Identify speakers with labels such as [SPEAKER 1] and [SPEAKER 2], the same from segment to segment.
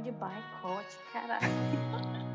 [SPEAKER 1] de boicote, caralho.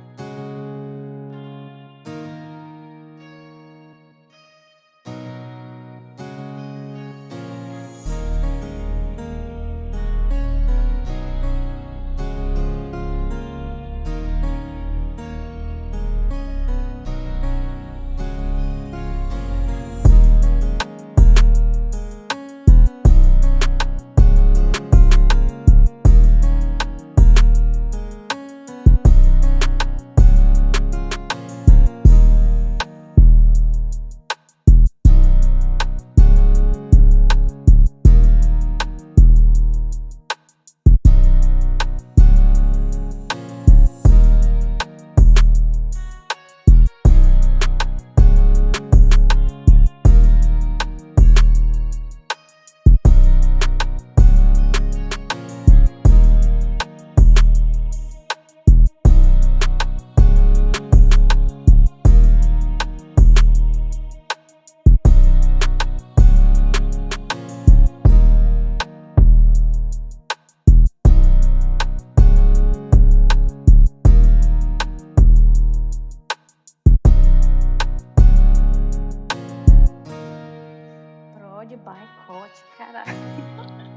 [SPEAKER 1] de boicote, caralho.